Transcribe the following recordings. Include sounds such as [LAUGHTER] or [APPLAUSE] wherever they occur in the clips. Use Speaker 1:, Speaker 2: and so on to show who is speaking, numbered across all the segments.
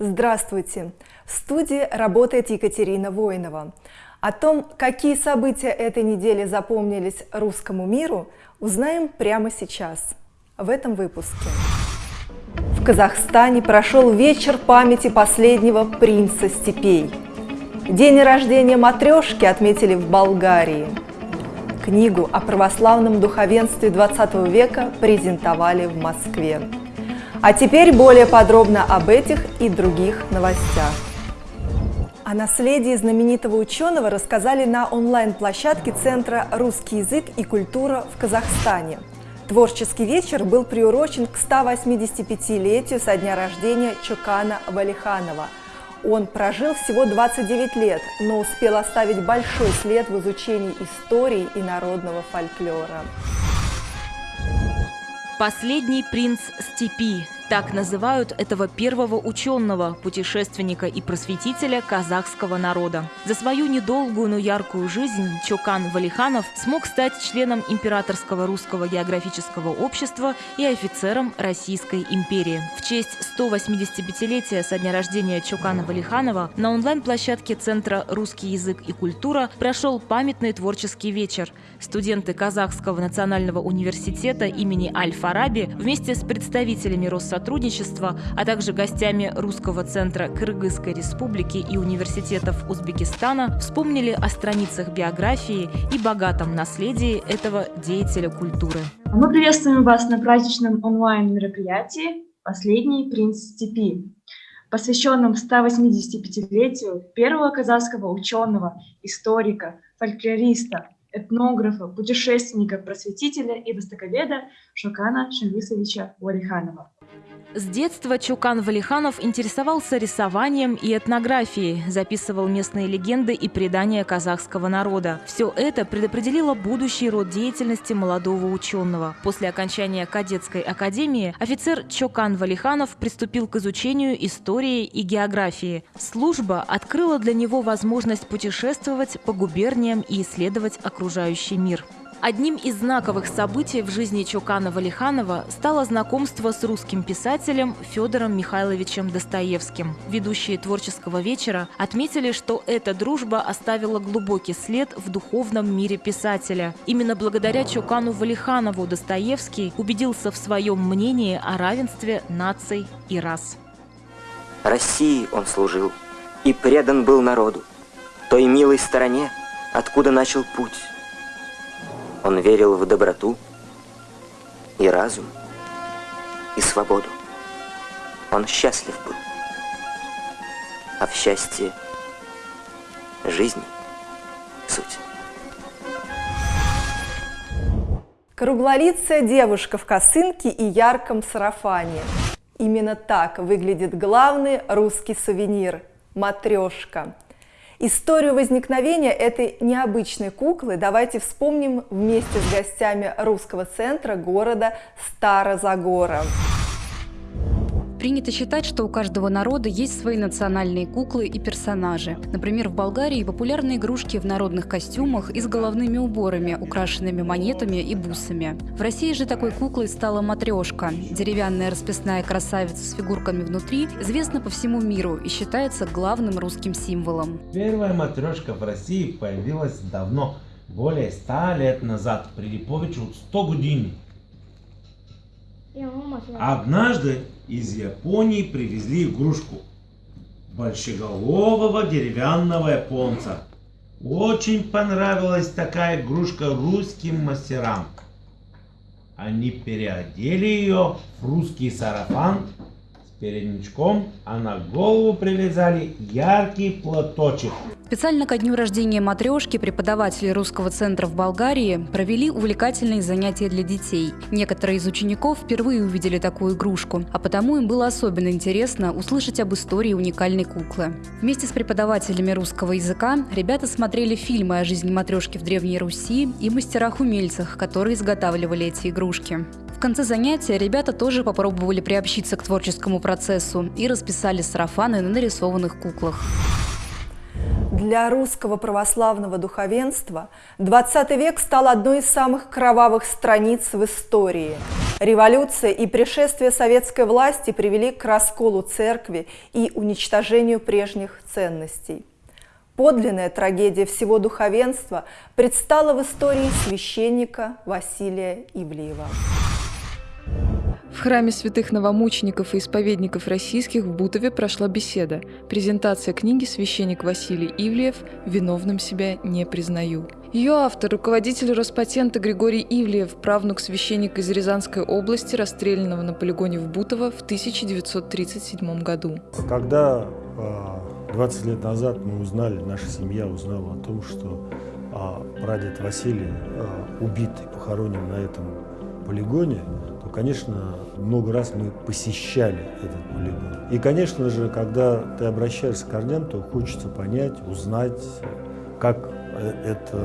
Speaker 1: Здравствуйте! В студии работает Екатерина Воинова. О том, какие события этой недели запомнились русскому миру, узнаем прямо сейчас, в этом выпуске. В Казахстане прошел вечер памяти последнего принца степей. День рождения матрешки отметили в Болгарии. Книгу о православном духовенстве XX века презентовали в Москве. А теперь более подробно об этих и других новостях. О наследии знаменитого ученого рассказали на онлайн-площадке Центра «Русский язык и культура в Казахстане». Творческий вечер был приурочен к 185-летию со дня рождения Чукана Валиханова. Он прожил всего 29 лет, но успел оставить большой след в изучении истории и народного фольклора.
Speaker 2: Последний принц степи так называют этого первого ученого, путешественника и просветителя казахского народа. За свою недолгую, но яркую жизнь Чокан Валиханов смог стать членом Императорского русского географического общества и офицером Российской империи. В честь 185-летия со дня рождения Чокана Валиханова на онлайн-площадке Центра «Русский язык и культура» прошел памятный творческий вечер. Студенты Казахского национального университета имени Аль-Фараби вместе с представителями Россотрудничества сотрудничества, а также гостями Русского центра Кыргызской республики и университетов Узбекистана вспомнили о страницах биографии и богатом наследии этого деятеля культуры.
Speaker 3: Мы приветствуем вас на праздничном онлайн-мероприятии «Последний принц степи», посвященном 185-летию первого казахского ученого, историка, фольклориста, этнографа, путешественника, просветителя и востоковеда Шокана Шамвисовича Валиханова.
Speaker 2: С детства Чукан Валиханов интересовался рисованием и этнографией, записывал местные легенды и предания казахского народа. Все это предопределило будущий род деятельности молодого ученого. После окончания кадетской академии офицер Чокан Валиханов приступил к изучению истории и географии. Служба открыла для него возможность путешествовать по губерниям и исследовать окружающий мир. Одним из знаковых событий в жизни Чукана Валиханова стало знакомство с русским писателем Федором Михайловичем Достоевским. Ведущие творческого вечера отметили, что эта дружба оставила глубокий след в духовном мире писателя. Именно благодаря Чукану Валиханову Достоевский убедился в своем мнении о равенстве наций и рас.
Speaker 4: России он служил и предан был народу, той милой стороне, откуда начал путь он верил в доброту и разум, и свободу. Он счастлив был. А в счастье жизни суть.
Speaker 1: Круглолицая девушка в косынке и ярком сарафане. Именно так выглядит главный русский сувенир – матрешка – Историю возникновения этой необычной куклы давайте вспомним вместе с гостями русского центра города Старозагора.
Speaker 5: Принято считать, что у каждого народа есть свои национальные куклы и персонажи. Например, в Болгарии популярны игрушки в народных костюмах и с головными уборами, украшенными монетами и бусами. В России же такой куклой стала матрешка. Деревянная расписная красавица с фигурками внутри известна по всему миру и считается главным русским символом.
Speaker 6: Первая матрешка в России появилась давно, более ста лет назад, при Липовичу 100 години. Однажды из Японии привезли игрушку большеголового деревянного японца. Очень понравилась такая игрушка русским мастерам. Они переодели ее в русский сарафан с передничком, а на голову привязали яркий платочек.
Speaker 5: Специально ко дню рождения матрешки преподаватели русского центра в Болгарии провели увлекательные занятия для детей. Некоторые из учеников впервые увидели такую игрушку, а потому им было особенно интересно услышать об истории уникальной куклы. Вместе с преподавателями русского языка ребята смотрели фильмы о жизни матрешки в Древней Руси и мастерах-умельцах, которые изготавливали эти игрушки. В конце занятия ребята тоже попробовали приобщиться к творческому процессу и расписали сарафаны на нарисованных куклах.
Speaker 1: Для русского православного духовенства 20 век стал одной из самых кровавых страниц в истории. Революция и пришествие советской власти привели к расколу церкви и уничтожению прежних ценностей. Подлинная трагедия всего духовенства предстала в истории священника Василия Ивлеева.
Speaker 7: В храме святых новомучеников и исповедников российских в Бутове прошла беседа. Презентация книги «Священник Василий Ивлеев. Виновным себя не признаю». Ее автор – руководитель Роспатента Григорий Ивлеев, правнук священника из Рязанской области, расстрелянного на полигоне в Бутово в 1937 году.
Speaker 8: Когда 20 а, лет назад мы узнали, наша семья узнала о том, что а, прадед Василий а, убит и похоронен на этом полигоне, конечно, много раз мы посещали этот полигон. И, конечно же, когда ты обращаешься к корням, то хочется понять, узнать, как э, это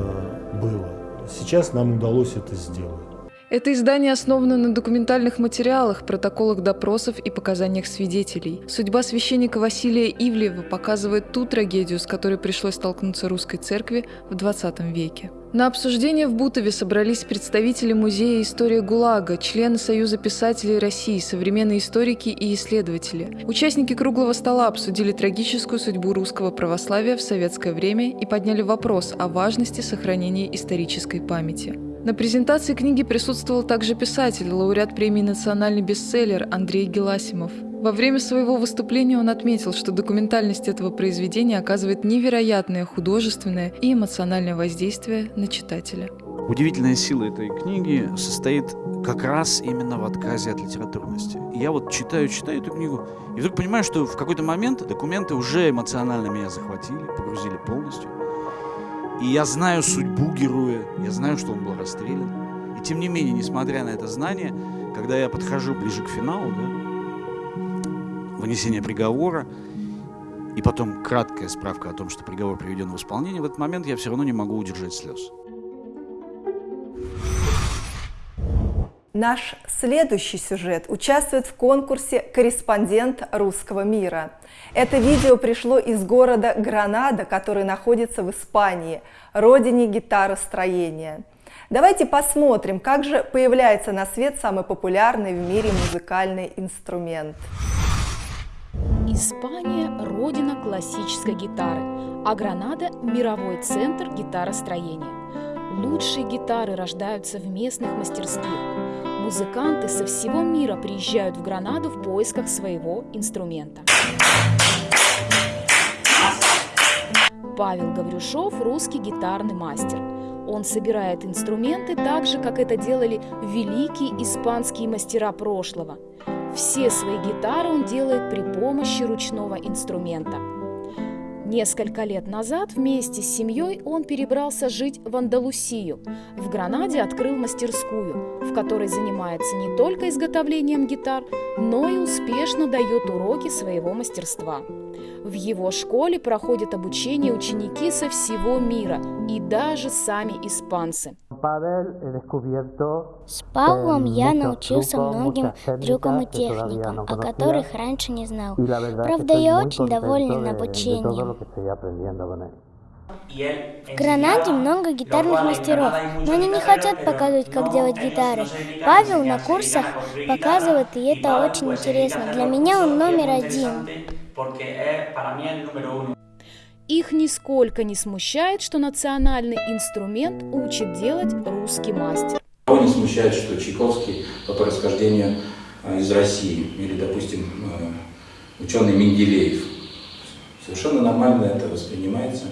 Speaker 8: было. Сейчас нам удалось это сделать.
Speaker 7: Это издание основано на документальных материалах, протоколах допросов и показаниях свидетелей. Судьба священника Василия Ивлеева показывает ту трагедию, с которой пришлось столкнуться русской церкви в XX веке. На обсуждение в Бутове собрались представители Музея истории ГУЛАГа, члены Союза писателей России, современные историки и исследователи. Участники круглого стола обсудили трагическую судьбу русского православия в советское время и подняли вопрос о важности сохранения исторической памяти. На презентации книги присутствовал также писатель, лауреат премии «Национальный бестселлер» Андрей Геласимов. Во время своего выступления он отметил, что документальность этого произведения оказывает невероятное художественное и эмоциональное воздействие на читателя.
Speaker 9: Удивительная сила этой книги состоит как раз именно в отказе от литературности. Я вот читаю, читаю эту книгу, и вдруг понимаю, что в какой-то момент документы уже эмоционально меня захватили, погрузили полностью. И я знаю судьбу героя, я знаю, что он был расстрелян. И тем не менее, несмотря на это знание, когда я подхожу ближе к финалу, да, вынесение приговора, и потом краткая справка о том, что приговор приведен в исполнение, в этот момент я все равно не могу удержать слез.
Speaker 1: Наш следующий сюжет участвует в конкурсе «Корреспондент русского мира». Это видео пришло из города Гранада, который находится в Испании, родине гитаростроения. Давайте посмотрим, как же появляется на свет самый популярный в мире музыкальный инструмент.
Speaker 10: Испания – родина классической гитары, а Гранада – мировой центр гитаростроения. Лучшие гитары рождаются в местных мастерских. Музыканты со всего мира приезжают в Гранаду в поисках своего инструмента. Павел Гаврюшов – русский гитарный мастер. Он собирает инструменты так же, как это делали великие испанские мастера прошлого. Все свои гитары он делает при помощи ручного инструмента – Несколько лет назад вместе с семьей он перебрался жить в Андалусию. В Гранаде открыл мастерскую, в которой занимается не только изготовлением гитар, но и успешно дает уроки своего мастерства. В его школе проходят обучение ученики со всего мира и даже сами испанцы.
Speaker 11: С Павлом я научился многим трюкам и техникам, о которых раньше не знал. Правда, я очень доволен обучением. В Гранаде много гитарных мастеров, но они не хотят показывать, как делать гитары. Павел на курсах показывает, и это очень интересно. Для меня он номер один.
Speaker 10: Их нисколько не смущает, что национальный инструмент учит делать русский мастер.
Speaker 12: Кого не смущает, что Чайковский по происхождению э, из России, или, допустим, э, ученый Менделеев. Совершенно нормально это воспринимается,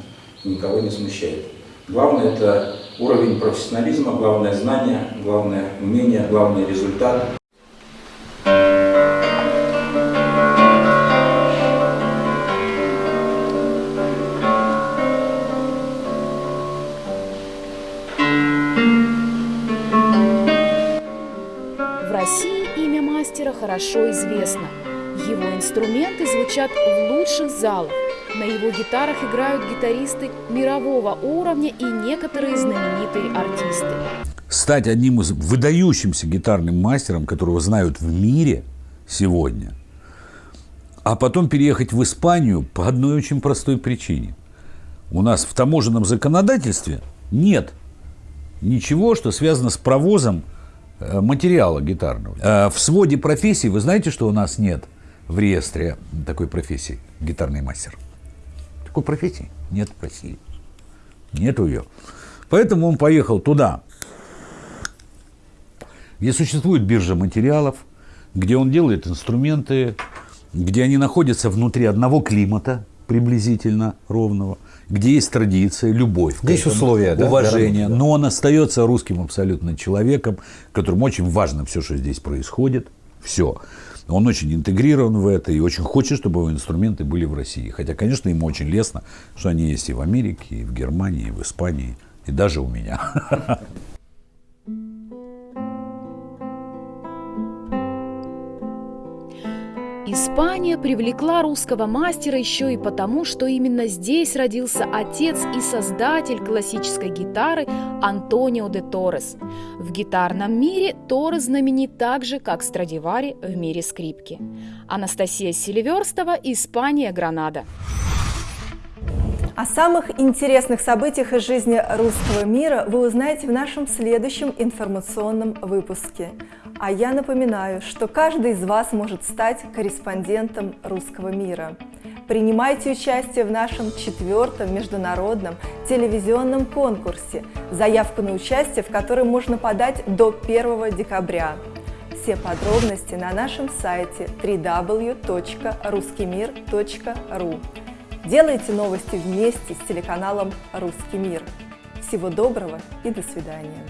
Speaker 12: никого не смущает. Главное – это уровень профессионализма, главное – знание, главное – умение, главный – результат.
Speaker 10: Хорошо известно. Его инструменты звучат в лучших залах. На его гитарах играют гитаристы мирового уровня и некоторые знаменитые артисты.
Speaker 13: Стать одним из выдающимся гитарным мастером, которого знают в мире сегодня, а потом переехать в Испанию по одной очень простой причине. У нас в таможенном законодательстве нет ничего, что связано с провозом материала гитарного. Э, в своде профессий, вы знаете, что у нас нет в реестре такой профессии гитарный мастер? Такой профессии нет в России. Нету ее. Поэтому он поехал туда, где существует биржа материалов, где он делает инструменты, где они находятся внутри одного климата приблизительно ровного, где есть традиция, любовь,
Speaker 14: Здесь этому, условия,
Speaker 13: уважение,
Speaker 14: да?
Speaker 13: но он остается русским абсолютно человеком, которому очень важно все, что здесь происходит, все. Он очень интегрирован в это и очень хочет, чтобы его инструменты были в России. Хотя, конечно, ему очень лестно, что они есть и в Америке, и в Германии, и в Испании, и даже у меня. [LAUGHS]
Speaker 10: Испания привлекла русского мастера еще и потому, что именно здесь родился отец и создатель классической гитары Антонио де Торрес. В гитарном мире Торрес знаменит так же, как Страдивари в мире скрипки. Анастасия Селиверстова, Испания, Гранада.
Speaker 1: О самых интересных событиях из жизни русского мира вы узнаете в нашем следующем информационном выпуске. А я напоминаю, что каждый из вас может стать корреспондентом русского мира. Принимайте участие в нашем четвертом международном телевизионном конкурсе, заявку на участие в котором можно подать до 1 декабря. Все подробности на нашем сайте www.ruskimir.ru. Делайте новости вместе с телеканалом «Русский мир». Всего доброго и до свидания.